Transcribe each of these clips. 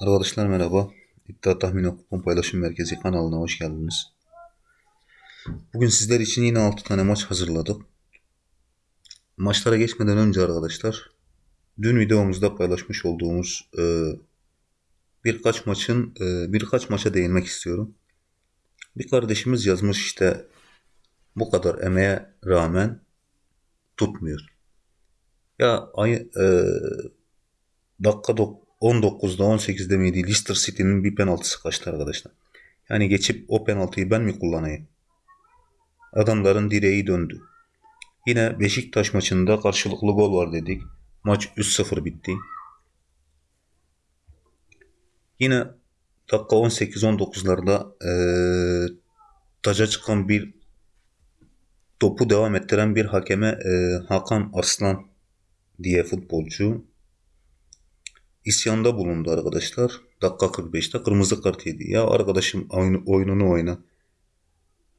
Arkadaşlar merhaba. İddia Tahmin Kupon Paylaşım Merkezi kanalına hoş geldiniz. Bugün sizler için yine 6 tane maç hazırladık. Maçlara geçmeden önce arkadaşlar dün videomuzda paylaşmış olduğumuz e, birkaç maçın e, birkaç maça değinmek istiyorum. Bir kardeşimiz yazmış işte bu kadar emeğe rağmen tutmuyor. Ya ay, e, dakika dok- 19'da 18'de miydi Leicester City'nin bir penaltısı kaçtı arkadaşlar. Yani geçip o penaltıyı ben mi kullanayım? Adamların direği döndü. Yine Beşiktaş maçında karşılıklı gol var dedik. Maç 3-0 bitti. Yine dakika 18-19'larda eee taca çıkan bir topu devam ettiren bir hakeme eee, Hakan Arslan diye futbolcu isyanda bulundu arkadaşlar. Dakika 45'te kırmızı kart yedi. Ya arkadaşım oyunu, oyununu oyna.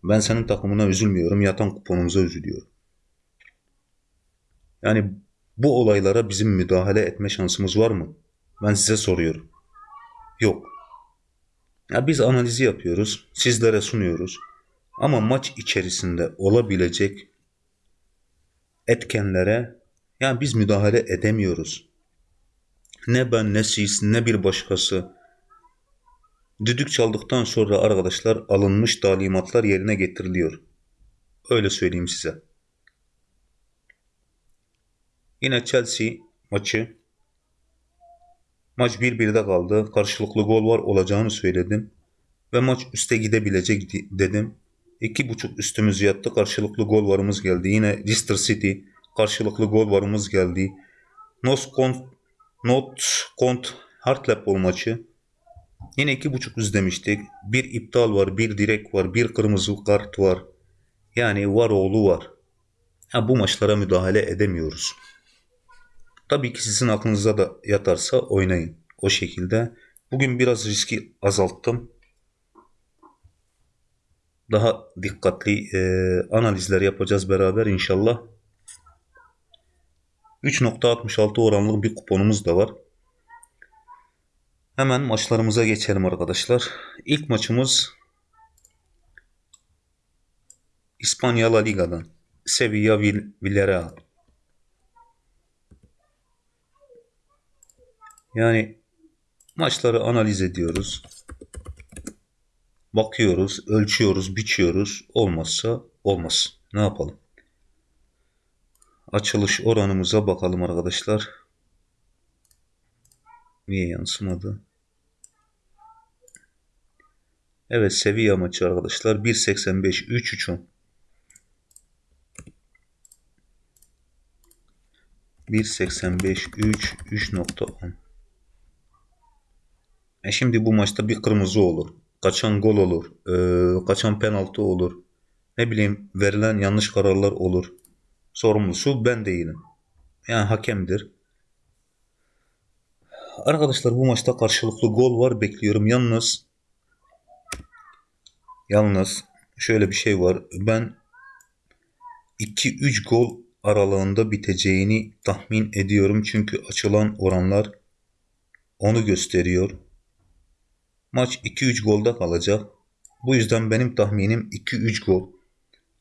Ben senin takımına üzülmüyorum. Yatan kuponumuza üzülüyorum. Yani bu olaylara bizim müdahale etme şansımız var mı? Ben size soruyorum. Yok. Ya biz analizi yapıyoruz. Sizlere sunuyoruz. Ama maç içerisinde olabilecek etkenlere ya biz müdahale edemiyoruz. Ne ben ne siz ne bir başkası. Düdük çaldıktan sonra arkadaşlar alınmış talimatlar yerine getiriliyor. Öyle söyleyeyim size. Yine Chelsea maçı. Maç 1-1'de kaldı. Karşılıklı gol var olacağını söyledim. Ve maç üste gidebilecek di- dedim. 2.5 üstümüz yattı. Karşılıklı gol varımız geldi. Yine Leicester City karşılıklı gol varımız geldi. Nos Not Kont Hartlepool maçı. Yine 2.5 üst demiştik. Bir iptal var, bir direk var, bir kırmızı kart var. Yani var oğlu var. Ha, bu maçlara müdahale edemiyoruz. Tabii ki sizin aklınıza da yatarsa oynayın. O şekilde. Bugün biraz riski azalttım. Daha dikkatli e, analizler yapacağız beraber inşallah. 3.66 oranlı bir kuponumuz da var. Hemen maçlarımıza geçelim arkadaşlar. İlk maçımız İspanya La Liga'dan. Sevilla Vill- Villarreal. Yani maçları analiz ediyoruz. Bakıyoruz, ölçüyoruz, biçiyoruz. Olmazsa olmaz. Ne yapalım? Açılış oranımıza bakalım arkadaşlar. Niye yansımadı? Evet Sevilla maçı arkadaşlar 1.85 3.3'ün 1.85 3 3.10 E şimdi bu maçta bir kırmızı olur. Kaçan gol olur. eee, kaçan penaltı olur. Ne bileyim verilen yanlış kararlar olur. Sorumlusu ben değilim. Yani hakemdir. Arkadaşlar bu maçta karşılıklı gol var bekliyorum. Yalnız yalnız şöyle bir şey var. Ben 2-3 gol aralığında biteceğini tahmin ediyorum. Çünkü açılan oranlar onu gösteriyor. Maç 2-3 golda kalacak. Bu yüzden benim tahminim 2-3 gol.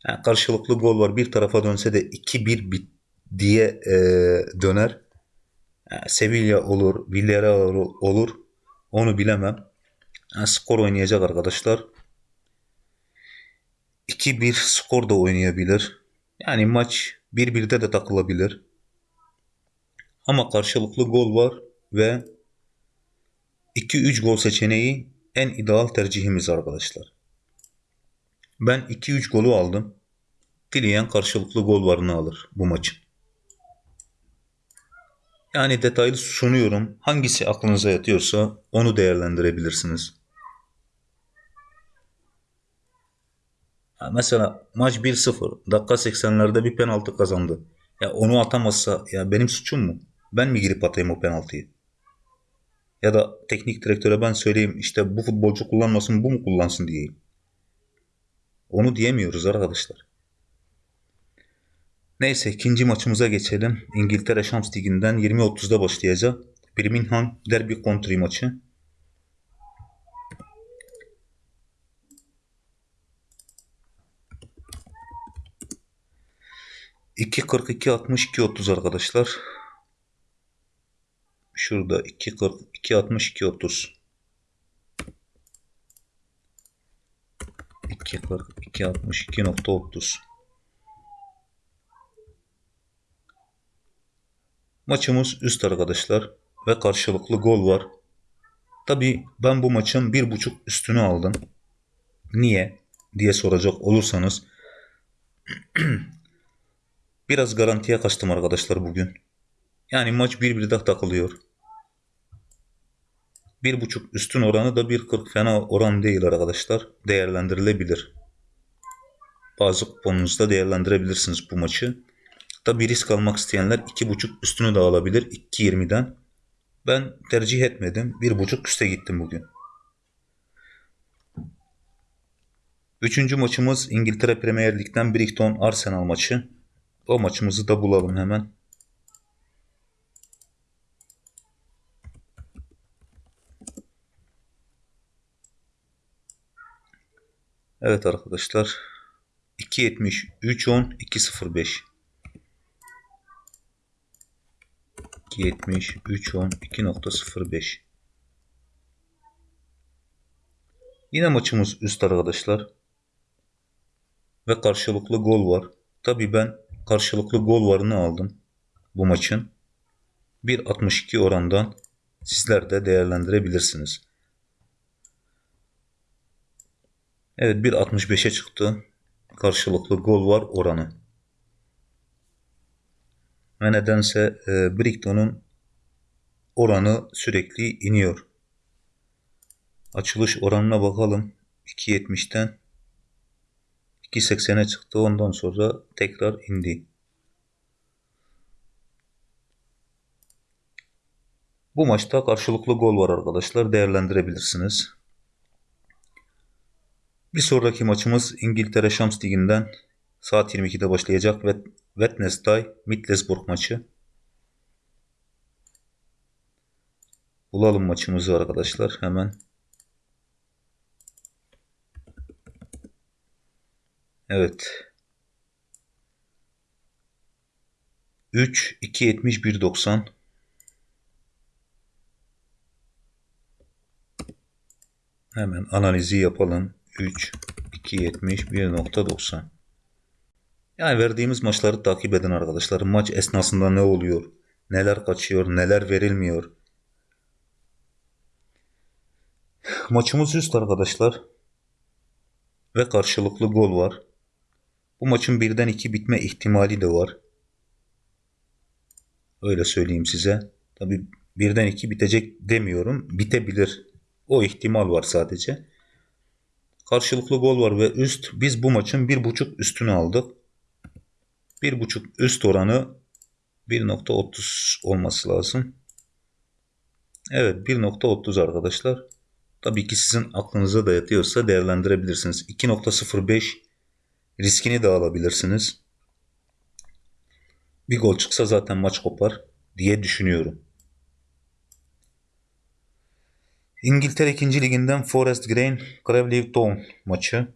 Yani karşılıklı gol var. Bir tarafa dönse de 2-1 bit diye eee, döner. Yani Sevilla olur, Villarreal olur. Onu bilemem. Yani skor oynayacak arkadaşlar. 2-1 skor da oynayabilir. Yani maç 1-1'de de takılabilir. Ama karşılıklı gol var ve 2-3 gol seçeneği en ideal tercihimiz arkadaşlar. Ben 2-3 golü aldım. Dileyen karşılıklı gol varını alır bu maçın. Yani detaylı sunuyorum. Hangisi aklınıza yatıyorsa onu değerlendirebilirsiniz. Ha, mesela maç 1-0. Dakika 80'lerde bir penaltı kazandı. Ya onu atamazsa ya benim suçum mu? Ben mi girip atayım o penaltıyı? Ya da teknik direktöre ben söyleyeyim işte bu futbolcu kullanmasın bu mu kullansın diyeyim. Onu diyemiyoruz arkadaşlar. Neyse ikinci maçımıza geçelim. İngiltere Şams Ligi'nden 20.30'da başlayacak. Birmingham Derby Country maçı. İki kırk iki altmış iki otuz arkadaşlar. Şurada iki kırk iki altmış iki otuz. 2.30 Maçımız üst arkadaşlar ve karşılıklı gol var. Tabi ben bu maçın bir buçuk üstünü aldım. Niye diye soracak olursanız biraz garantiye kaçtım arkadaşlar bugün. Yani maç bir bir takılıyor. Bir buçuk üstün oranı da 1.40 fena oran değil arkadaşlar. Değerlendirilebilir. Bazı kuponunuzda değerlendirebilirsiniz bu maçı. Tabi risk almak isteyenler 2.5 üstünü de alabilir 2.20'den. Ben tercih etmedim. 1.5 üste gittim bugün. Üçüncü maçımız İngiltere Premier Lig'den Brighton Arsenal maçı. O maçımızı da bulalım hemen. Evet arkadaşlar. 2.70 3.10 2.05 2.70 3.10 2.05 Yine maçımız üst arkadaşlar. Ve karşılıklı gol var. Tabi ben karşılıklı gol varını aldım. Bu maçın. 1.62 orandan sizler de değerlendirebilirsiniz. Evet 1.65'e çıktı. Karşılıklı gol var oranı. Ve nedense e, Brighton'un oranı sürekli iniyor. Açılış oranına bakalım. 2.70'ten 2.80'e çıktı. Ondan sonra tekrar indi. Bu maçta karşılıklı gol var arkadaşlar. Değerlendirebilirsiniz. Bir sonraki maçımız İngiltere Şams Ligi'nden saat 22'de başlayacak ve Wednesday Middlesbrough maçı. Bulalım maçımızı arkadaşlar hemen. Evet. 3 2 70 1 90 Hemen analizi yapalım. 3 2 70 1.90 Yani verdiğimiz maçları takip edin arkadaşlar. Maç esnasında ne oluyor? Neler kaçıyor? Neler verilmiyor? Maçımız üst arkadaşlar. Ve karşılıklı gol var. Bu maçın birden iki bitme ihtimali de var. Öyle söyleyeyim size. Tabi birden iki bitecek demiyorum. Bitebilir. O ihtimal var sadece. Karşılıklı gol var ve üst. Biz bu maçın bir buçuk üstünü aldık. Bir buçuk üst oranı 1.30 olması lazım. Evet 1.30 arkadaşlar. Tabii ki sizin aklınıza da yatıyorsa değerlendirebilirsiniz. 2.05 riskini de alabilirsiniz. Bir gol çıksa zaten maç kopar diye düşünüyorum. İngiltere 2. Liginden Forest Green Cravley Town maçı.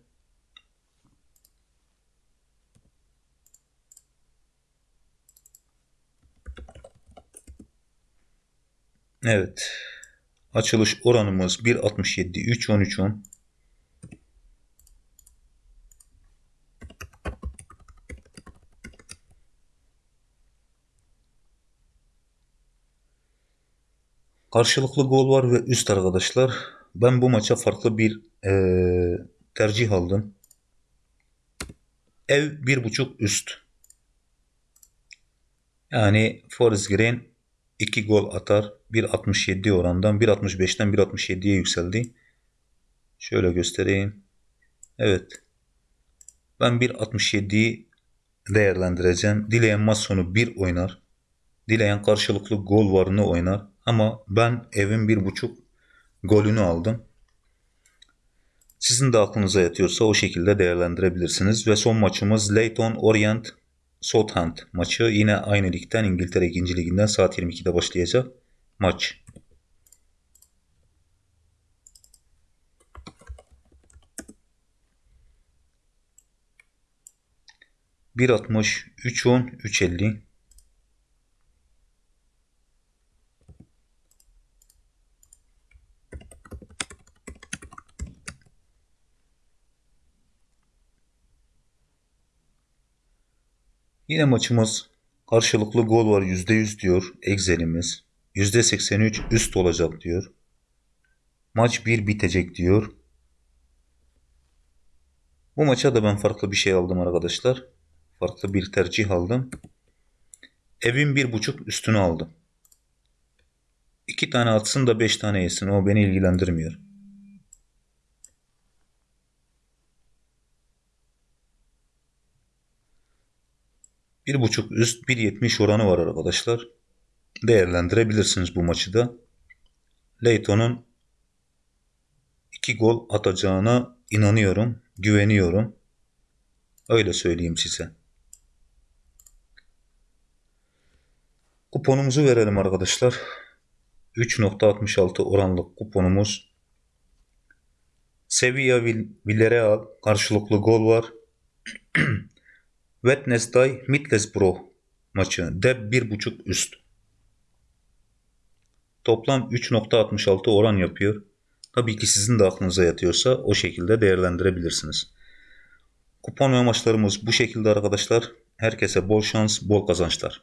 Evet. Açılış oranımız 1.67 3.13 Karşılıklı gol var ve üst arkadaşlar. Ben bu maça farklı bir e, tercih aldım. Ev bir buçuk üst. Yani Forest Green 2 gol atar. 1.67 orandan 1.65'ten 1.67'ye yükseldi. Şöyle göstereyim. Evet. Ben 1.67'yi değerlendireceğim. Dileyen maç sonu 1 oynar. Dileyen karşılıklı gol varını oynar. Ama ben evin bir buçuk golünü aldım. Sizin de aklınıza yatıyorsa o şekilde değerlendirebilirsiniz. Ve son maçımız Leyton Orient Southampton maçı. Yine aynı ligden İngiltere 2. liginden saat 22'de başlayacak maç. 1.60, 3.10, 3.50. Yine maçımız karşılıklı gol var %100 diyor Excel'imiz. %83 üst olacak diyor. Maç 1 bitecek diyor. Bu maça da ben farklı bir şey aldım arkadaşlar. Farklı bir tercih aldım. Evin bir buçuk üstünü aldım. İki tane atsın da beş tane yesin. O beni ilgilendirmiyor. Bir buçuk üst 1.70 oranı var arkadaşlar. Değerlendirebilirsiniz bu maçı da. Leighton'un iki gol atacağına inanıyorum, güveniyorum. Öyle söyleyeyim size. Kuponumuzu verelim arkadaşlar. 3.66 oranlık kuponumuz. Sevilla Villarreal karşılıklı gol var. Wednesday Middlesbrough maçı. Deb 1.5 üst. Toplam 3.66 oran yapıyor. Tabii ki sizin de aklınıza yatıyorsa o şekilde değerlendirebilirsiniz. Kupon ve maçlarımız bu şekilde arkadaşlar. Herkese bol şans, bol kazançlar.